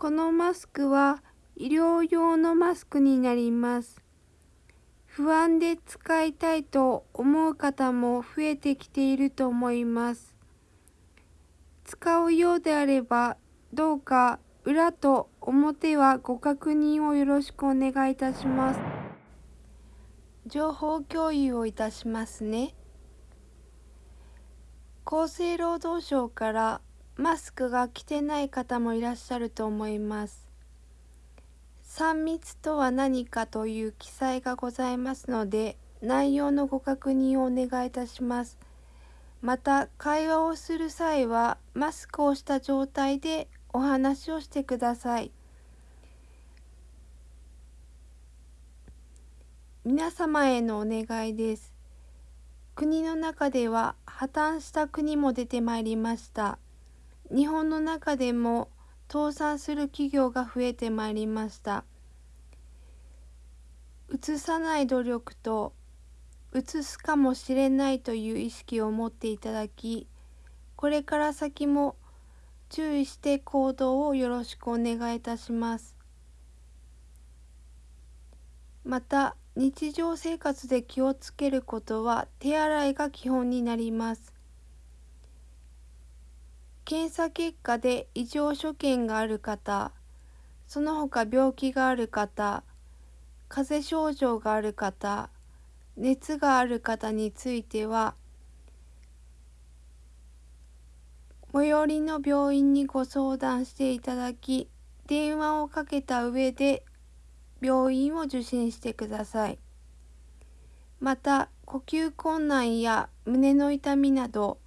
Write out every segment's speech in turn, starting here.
このマスクは医療用のマスクになります。不安で使いたいと思う方も増えてきていると思います。使うようであれば、どうか裏と表はご確認をよろしくお願いいたします。情報共有をいたしますね。厚生労働省からマスクが着てない方もいらっしゃると思います。3密とは何かという記載がございますので、内容のご確認をお願いいたします。また、会話をする際は、マスクをした状態でお話をしてください。皆様へのお願いです。国の中では破綻した国も出てまいりました。日本の中でも倒産する企業が増えてまいりました。移さない努力と移すかもしれないという意識を持っていただき、これから先も注意して行動をよろしくお願いいたします。また、日常生活で気をつけることは手洗いが基本になります。検査結果で異常所見がある方、その他病気がある方、風邪症状がある方、熱がある方については、最寄りの病院にご相談していただき、電話をかけた上で病院を受診してください。また、呼吸困難や胸の痛みなど、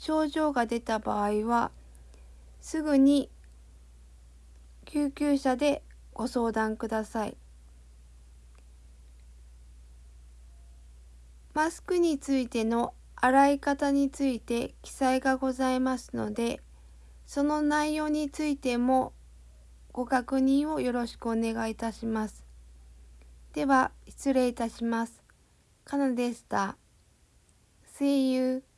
症状が出た場合はすぐに救急車でご相談ください。マスクについての洗い方について記載がございますので、その内容についてもご確認をよろしくお願いいたします。では、失礼いたします。かなでした。See you.